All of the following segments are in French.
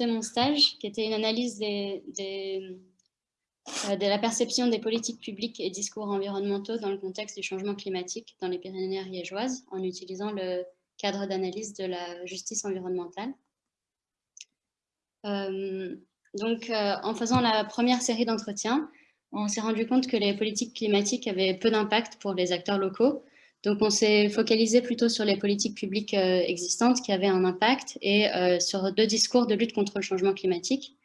mon stage, qui était une analyse des, euh, de la perception des politiques publiques et discours environnementaux dans le contexte du changement climatique dans les Pyrénées ariégeoises, en utilisant le cadre d'analyse de la justice environnementale. Euh, donc, euh, en faisant la première série d'entretiens, on s'est rendu compte que les politiques climatiques avaient peu d'impact pour les acteurs locaux. Donc, on s'est focalisé plutôt sur les politiques publiques existantes qui avaient un impact et sur deux discours de lutte contre le changement climatique.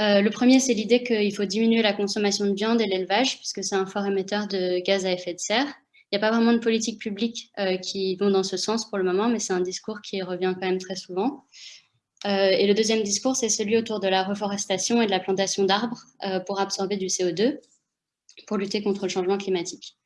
Euh, le premier, c'est l'idée qu'il faut diminuer la consommation de viande et l'élevage, puisque c'est un fort émetteur de gaz à effet de serre. Il n'y a pas vraiment de politique publique euh, qui vont dans ce sens pour le moment, mais c'est un discours qui revient quand même très souvent. Euh, et le deuxième discours, c'est celui autour de la reforestation et de la plantation d'arbres pour absorber du CO2, pour lutter contre le changement climatique.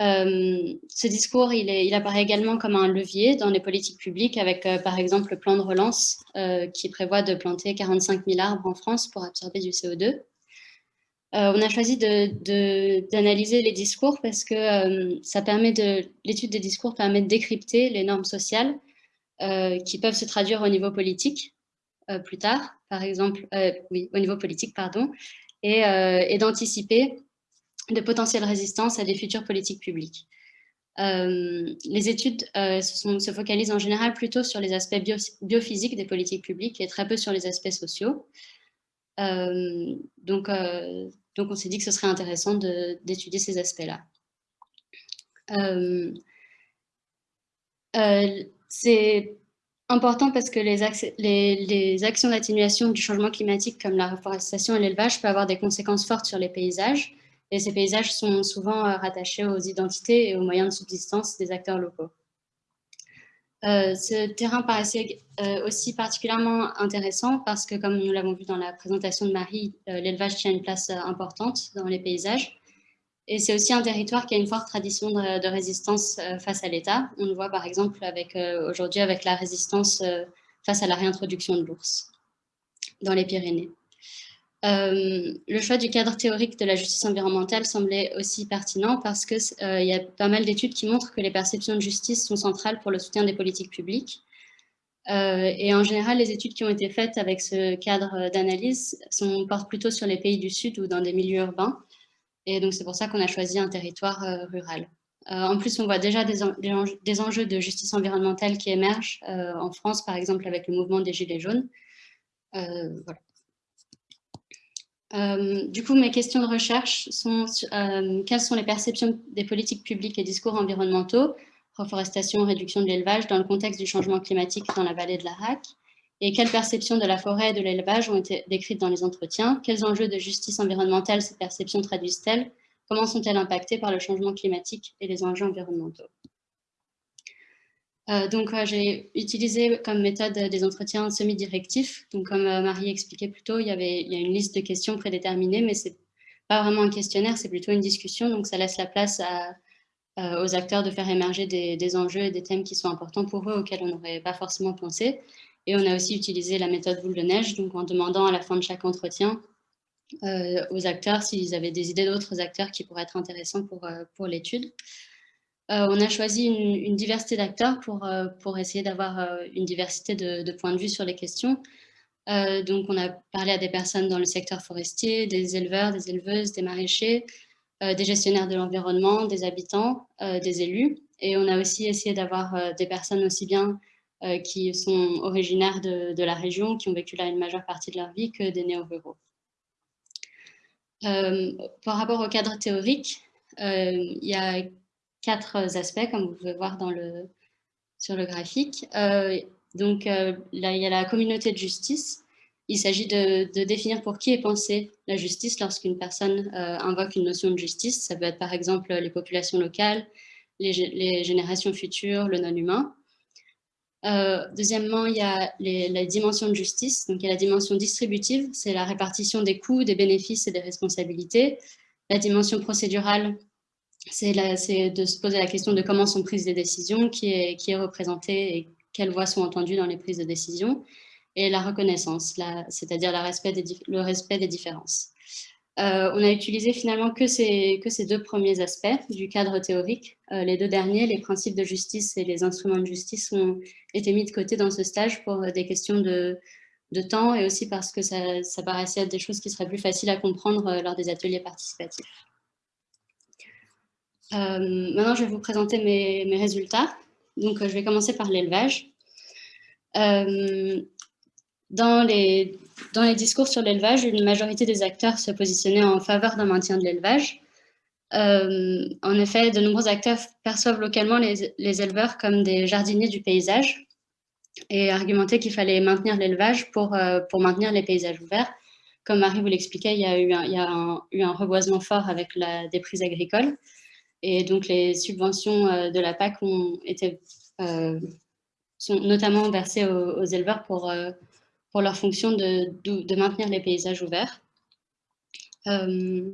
Euh, ce discours, il, apparaît également comme un levier dans les politiques publiques avec, euh, par exemple, le plan de relance euh, qui prévoit de planter 45 000 arbres en France pour absorber du CO2. on a choisi d'analyser les discours parce que l'étude des discours permet de décrypter les normes sociales qui peuvent se traduire au niveau politique plus tard, par exemple, au niveau politique, pardon, et d'anticiper de potentielles résistances à des futures politiques publiques. Euh, les études euh, se, focalisent en général plutôt sur les aspects biophysiques des politiques publiques et très peu sur les aspects sociaux. Euh, donc, donc, on s'est dit que ce serait intéressant d'étudier ces aspects-là. C'est important parce que les actions d'atténuation du changement climatique comme la reforestation et l'élevage peuvent avoir des conséquences fortes sur les paysages, et ces paysages sont souvent euh, rattachés aux identités et aux moyens de subsistance des acteurs locaux. Euh, ce terrain paraissait euh, aussi particulièrement intéressant parce que, comme nous l'avons vu dans la présentation de Marie, l'élevage tient une place importante dans les paysages. Et c'est aussi un territoire qui a une forte tradition de, de résistance face à l'État. On le voit par exemple aujourd'hui avec la résistance face à la réintroduction de l'ours dans les Pyrénées. Euh, le choix du cadre théorique de la justice environnementale semblait aussi pertinent parce qu'il euh, y a pas mal d'études qui montrent que les perceptions de justice sont centrales pour le soutien des politiques publiques. Euh, et en général, les études qui ont été faites avec ce cadre d'analyse portent plutôt sur les pays du Sud ou dans des milieux urbains. Et donc, c'est pour ça qu'on a choisi un territoire rural. en plus, on voit déjà des, des, enjeux de justice environnementale qui émergent en France, par exemple avec le mouvement des Gilets jaunes. voilà. Euh, du coup, mes questions de recherche sont euh, quelles sont les perceptions des politiques publiques et discours environnementaux, reforestation, réduction de l'élevage, dans le contexte du changement climatique dans la vallée de la RAC Et quelles perceptions de la forêt et de l'élevage ont été décrites dans les entretiens? Quels enjeux de justice environnementale ces perceptions traduisent-elles? Comment sont-elles impactées par le changement climatique et les enjeux environnementaux? Donc, j'ai utilisé comme méthode des entretiens semi-directifs. Donc, comme euh, Marie expliquait plus tôt, il y, avait, il y a une liste de questions prédéterminées, mais ce n'est pas vraiment un questionnaire, c'est plutôt une discussion. Donc, ça laisse la place euh, aux acteurs de faire émerger des, enjeux et des thèmes qui sont importants pour eux, auxquels on n'aurait pas forcément pensé. Et on a aussi utilisé la méthode boule de neige, donc en demandant à la fin de chaque entretien aux acteurs s'ils avaient des idées d'autres acteurs qui pourraient être intéressants pour, pour l'étude. Euh, on a choisi une, diversité d'acteurs pour, euh, pour essayer d'avoir euh, une diversité de, points de vue sur les questions. donc, on a parlé à des personnes dans le secteur forestier, des éleveurs, des éleveuses, des maraîchers, des gestionnaires de l'environnement, des habitants, des élus. Et on a aussi essayé d'avoir des personnes aussi bien qui sont originaires de, la région, qui ont vécu là une majeure partie de leur vie, que des néo-ruraux. par rapport au cadre théorique, il y a quatre aspects, comme vous pouvez voir sur le graphique. Euh, donc euh, là, il y a la communauté de justice. Il s'agit de, définir pour qui est pensée la justice lorsqu'une personne euh, invoque une notion de justice. Ça peut être par exemple les populations locales, les, générations futures, le non-humain. deuxièmement, il y a la dimension de justice. Donc, il y a la dimension distributive, c'est la répartition des coûts, des bénéfices et des responsabilités. La dimension procédurale, c'est de se poser la question de comment sont prises les décisions, qui est, qui et quelles voix sont entendues dans les prises de décision, et la reconnaissance, c'est-à-dire le respect des différences. Euh, on a utilisé finalement que ces, deux premiers aspects du cadre théorique. Euh, les deux derniers, les principes de justice et les instruments de justice, ont été mis de côté dans ce stage pour des questions de, de temps et aussi parce que ça, paraissait être des choses qui seraient plus faciles à comprendre lors des ateliers participatifs. Maintenant, je vais vous présenter mes, résultats. Donc, je vais commencer par l'élevage. Dans les, dans les discours sur l'élevage, une majorité des acteurs se positionnaient en faveur d'un maintien de l'élevage. Euh, en effet, de nombreux acteurs perçoivent localement les, éleveurs comme des jardiniers du paysage et argumentaient qu'il fallait maintenir l'élevage pour, euh, maintenir les paysages ouverts. Comme Marie vous l'expliquait, il y a, eu un, reboisement fort avec la déprise agricole et donc les subventions euh, de la PAC ont été, sont notamment versées aux, éleveurs pour pour leur fonction de, de, maintenir les paysages ouverts. Euh,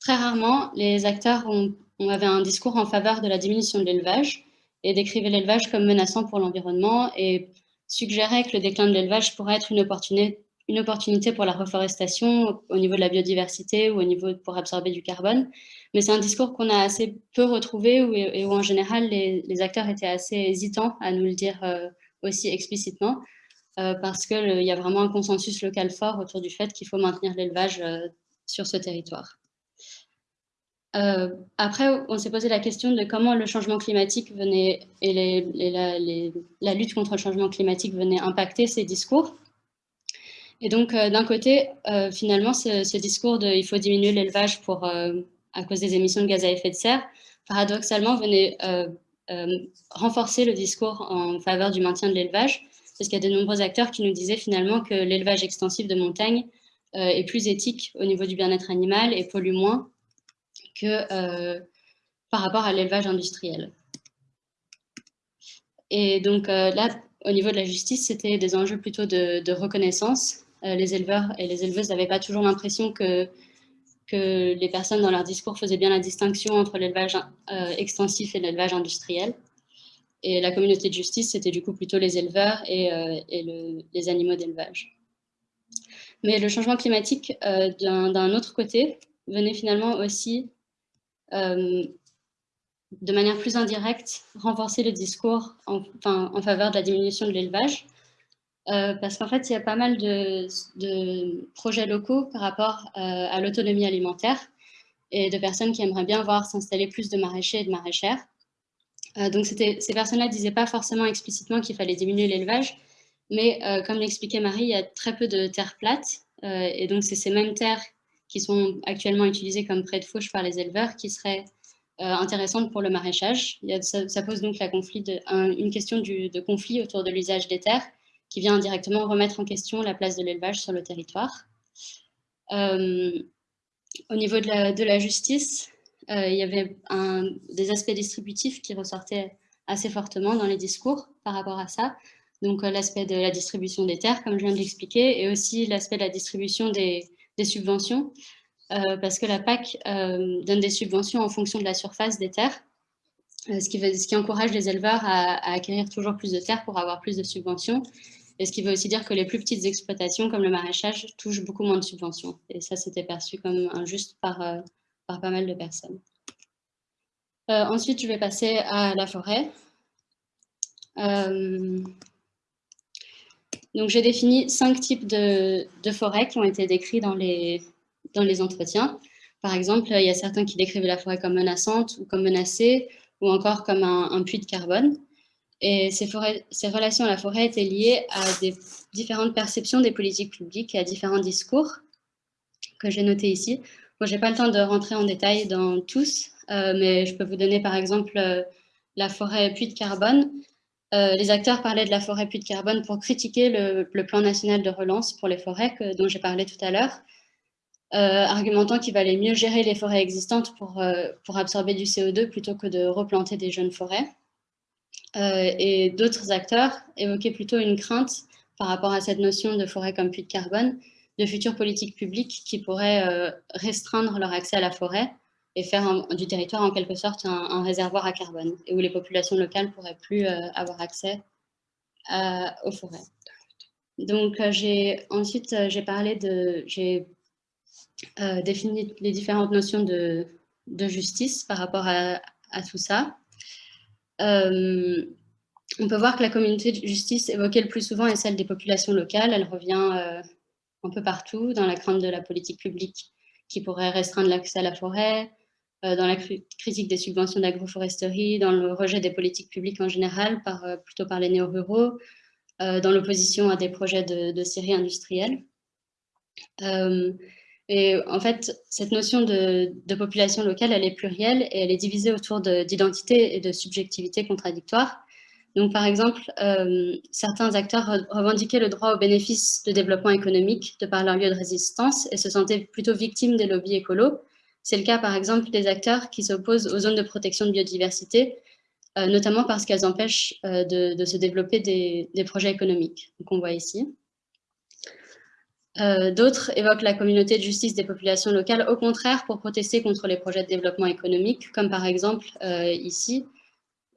très rarement, les acteurs ont, avaient un discours en faveur de la diminution de l'élevage et décrivaient l'élevage comme menaçant pour l'environnement et suggéraient que le déclin de l'élevage pourrait être une opportunité, une opportunité pour la reforestation au niveau de la biodiversité ou au niveau pour absorber du carbone. Mais c'est un discours qu'on a assez peu retrouvé et où en général les, acteurs étaient assez hésitants à nous le dire euh, aussi explicitement. Euh, parce qu'il y a vraiment un consensus local fort autour du fait qu'il faut maintenir l'élevage euh, sur ce territoire. Après, on s'est posé la question de comment le changement climatique venait et, la, lutte contre le changement climatique venait impacter ces discours. Et donc, d'un côté, finalement, ce, discours de « il faut diminuer l'élevage pour à cause des émissions de gaz à effet de serre », paradoxalement, venait renforcer le discours en faveur du maintien de l'élevage, parce qu'il y a de nombreux acteurs qui nous disaient finalement que l'élevage extensif de montagne euh, est plus éthique au niveau du bien-être animal et pollue moins que euh, par rapport à l'élevage industriel. Et donc euh, là, au niveau de la justice, c'était des enjeux plutôt de, reconnaissance. Les éleveurs et les éleveuses n'avaient pas toujours l'impression que, les personnes dans leur discours faisaient bien la distinction entre l'élevage extensif et l'élevage industriel. Et la communauté de justice, c'était du coup plutôt les éleveurs et, euh, les animaux d'élevage. Mais le changement climatique, euh, d'un autre côté, venait finalement aussi, euh, de manière plus indirecte, renforcer le discours en faveur de la diminution de l'élevage. Parce qu'en fait, il y a pas mal de, projets locaux par rapport à l'autonomie alimentaire et de personnes qui aimeraient bien voir s'installer plus de maraîchers et de maraîchères. Euh, donc ces personnes-là ne disaient pas forcément explicitement qu'il fallait diminuer l'élevage, mais euh, comme l'expliquait Marie, il y a très peu de terres plates, euh, et donc c'est ces mêmes terres qui sont actuellement utilisées comme près de fauche par les éleveurs qui seraient intéressantes pour le maraîchage. ça, pose donc la une question de conflit autour de l'usage des terres qui vient directement remettre en question la place de l'élevage sur le territoire. au niveau de la justice, euh, il y avait des aspects distributifs qui ressortaient assez fortement dans les discours par rapport à ça. Donc euh, l'aspect de la distribution des terres, comme je viens de l'expliquer, et aussi l'aspect de la distribution des, subventions, euh, parce que la PAC donne des subventions en fonction de la surface des terres, ce qui, ce, qui encourage les éleveurs à, acquérir toujours plus de terres pour avoir plus de subventions, et ce qui veut aussi dire que les plus petites exploitations, comme le maraîchage, touchent beaucoup moins de subventions. Et ça, c'était perçu comme injuste par, par pas mal de personnes. Euh, ensuite, je vais passer à la forêt. Euh, donc, j'ai défini cinq types de, forêts qui ont été décrits dans les, dans les entretiens. Par exemple, il y a certains qui décrivent la forêt comme menaçante ou comme menacée, ou encore comme un, puits de carbone. Et ces, relations à la forêt étaient liées à des différentes perceptions des politiques publiques et à différents discours que j'ai notés ici. Je n'ai pas le temps de rentrer en détail dans tous, euh, mais je peux vous donner par exemple euh, la forêt puits de carbone. Euh, les acteurs parlaient de la forêt puits de carbone pour critiquer le, plan national de relance pour les forêts dont j'ai parlé tout à l'heure, argumentant qu'il valait mieux gérer les forêts existantes pour, pour absorber du CO2 plutôt que de replanter des jeunes forêts. Et d'autres acteurs évoquaient plutôt une crainte par rapport à cette notion de forêt comme puits de carbone, de futures politiques publiques qui pourraient euh, restreindre leur accès à la forêt et faire du territoire en quelque sorte un, réservoir à carbone et où les populations locales pourraient plus euh, avoir accès aux forêts. Donc euh, ensuite j'ai parlé de j'ai défini les différentes notions de, justice par rapport à tout ça. On peut voir que la communauté de justice évoquée le plus souvent est celle des populations locales. Elle revient un peu partout dans la crainte de la politique publique qui pourrait restreindre l'accès à la forêt, euh, dans la critique des subventions d'agroforesterie, dans le rejet des politiques publiques en général, euh, plutôt par les néo-ruraux, euh, dans l'opposition à des projets de, de scierie industrielle. Et en fait, cette notion de, population locale, elle est plurielle et elle est divisée autour d'identité et de subjectivité contradictoires. Donc, par exemple, euh, certains acteurs revendiquaient le droit au bénéfice de développement économique de par leur lieu de résistance et se sentaient plutôt victimes des lobbies écolos. C'est le cas, par exemple, des acteurs qui s'opposent aux zones de protection de biodiversité, euh, notamment parce qu'elles empêchent euh, de, se développer des, des, projets économiques, qu'on voit ici. D'autres évoquent la communauté de justice des populations locales, au contraire, pour protester contre les projets de développement économique, comme par exemple ici,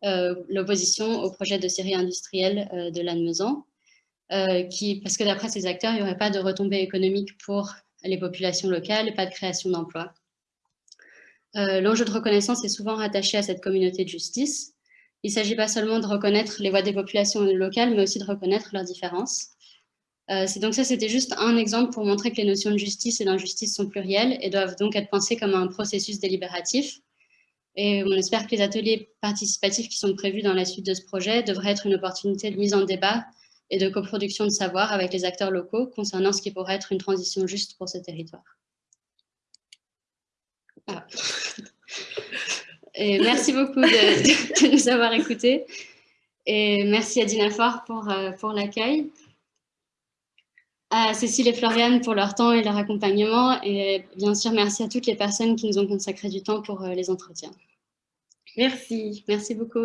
euh, l'opposition au projet de série industrielle euh, de Lannemezan, euh, qui, parce que d'après ces acteurs, il n'y aurait pas de retombées économiques pour les populations locales pas de création d'emplois. L'enjeu de reconnaissance est souvent rattaché à cette communauté de justice. Il ne s'agit pas seulement de reconnaître les voix des populations locales, mais aussi de reconnaître leurs différences. C'est donc ça, c'était juste un exemple pour montrer que les notions de justice et d'injustice sont plurielles et doivent donc être pensées comme un processus délibératif, et on espère que les ateliers participatifs qui sont prévus dans la suite de ce projet devraient être une opportunité de mise en débat et de coproduction de savoir avec les acteurs locaux concernant ce qui pourrait être une transition juste pour ce territoire. Merci beaucoup de, nous avoir écoutés. Et merci à Dinafor pour, euh, pour l'accueil à Cécile et Floriane pour leur temps et leur accompagnement. Et bien sûr, merci à toutes les personnes qui nous ont consacré du temps pour euh, les entretiens. Merci. Merci beaucoup.